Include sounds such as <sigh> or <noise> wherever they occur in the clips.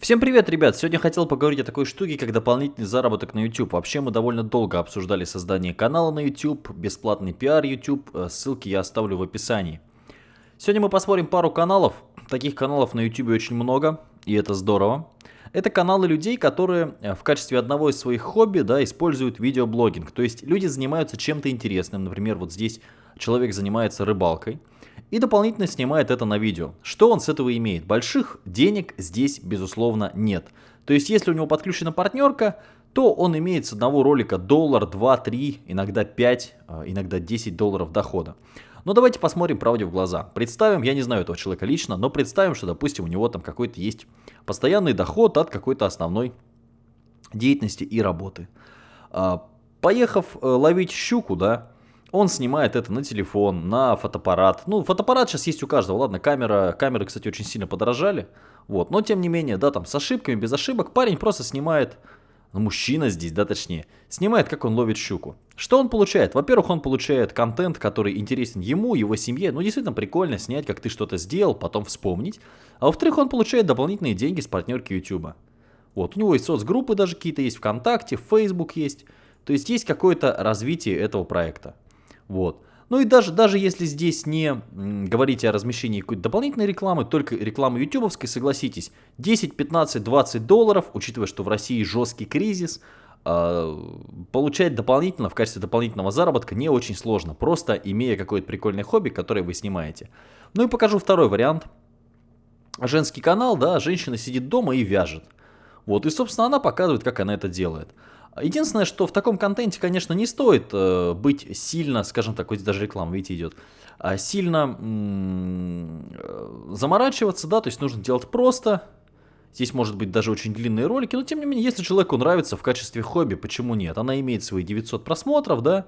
Всем привет, ребят! Сегодня хотел поговорить о такой штуке, как дополнительный заработок на YouTube. Вообще мы довольно долго обсуждали создание канала на YouTube, бесплатный пиар YouTube, э, ссылки я оставлю в описании. Сегодня мы посмотрим пару каналов. Таких каналов на YouTube очень много, и это здорово. Это каналы людей, которые э, в качестве одного из своих хобби да, используют видеоблогинг. То есть люди занимаются чем-то интересным. Например, вот здесь человек занимается рыбалкой и дополнительно снимает это на видео. Что он с этого имеет? Больших денег здесь, безусловно, нет. То есть, если у него подключена партнерка, то он имеет с одного ролика доллар, 2, 3, иногда 5, а, иногда 10 долларов дохода. Но давайте посмотрим правде в глаза. Представим, я не знаю этого человека лично, но представим, что, допустим, у него там какой-то есть постоянный доход от какой-то основной деятельности и работы. А, поехав э, ловить щуку, да, он снимает это на телефон, на фотоаппарат. Ну, фотоаппарат сейчас есть у каждого, ладно, камера, камеры, кстати, очень сильно подорожали. Вот, но тем не менее, да, там с ошибками, без ошибок, парень просто снимает, ну, мужчина здесь, да, точнее, снимает, как он ловит щуку. Что он получает? Во-первых, он получает контент, который интересен ему, его семье. Ну, действительно прикольно снять, как ты что-то сделал, потом вспомнить. А во-вторых, он получает дополнительные деньги с партнерки YouTube. Вот, у него есть соцгруппы даже какие-то есть, ВКонтакте, Facebook есть. То есть есть какое-то развитие этого проекта. Вот. Ну и даже, даже если здесь не говорите о размещении какой-то дополнительной рекламы, только рекламы ютубовской, согласитесь, 10, 15, 20 долларов, учитывая, что в России жесткий кризис, э, получать дополнительно, в качестве дополнительного заработка не очень сложно, просто имея какое-то прикольное хобби, которое вы снимаете. Ну и покажу второй вариант. Женский канал, да, женщина сидит дома и вяжет. Вот, и, собственно, она показывает, как она это делает. Единственное, что в таком контенте, конечно, не стоит э, быть сильно, скажем так, вот даже реклама, видите, идет, а сильно э, заморачиваться, да, то есть нужно делать просто. Здесь может быть даже очень длинные ролики, но тем не менее, если человеку нравится в качестве хобби, почему нет? Она имеет свои 900 просмотров, да,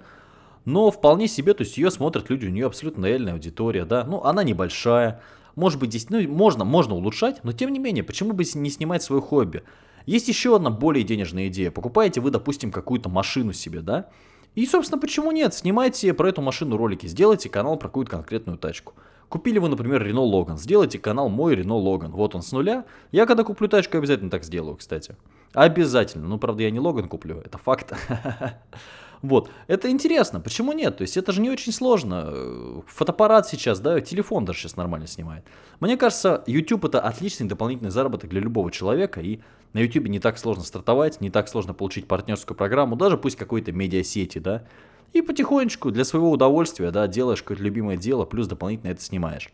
но вполне себе, то есть ее смотрят люди, у нее абсолютно лояльная аудитория, да, ну она небольшая, может быть здесь, ну можно, можно улучшать, но тем не менее, почему бы не снимать свое хобби? Есть еще одна более денежная идея. Покупаете вы, допустим, какую-то машину себе, да? И, собственно, почему нет? Снимайте про эту машину ролики, сделайте канал про какую-то конкретную тачку. Купили вы, например, Renault Logan, сделайте канал «Мой Renault Logan». Вот он с нуля. Я когда куплю тачку, обязательно так сделаю, кстати. Обязательно. Ну, правда, я не Logan куплю, это факт. <laughs> Вот, это интересно, почему нет? То есть это же не очень сложно. Фотоаппарат сейчас, да, телефон даже сейчас нормально снимает. Мне кажется, YouTube это отличный дополнительный заработок для любого человека. И на YouTube не так сложно стартовать, не так сложно получить партнерскую программу, даже пусть какой-то медиасети, да. И потихонечку для своего удовольствия, да, делаешь какое-то любимое дело, плюс дополнительно это снимаешь.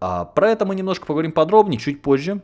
А, про это мы немножко поговорим подробнее чуть позже.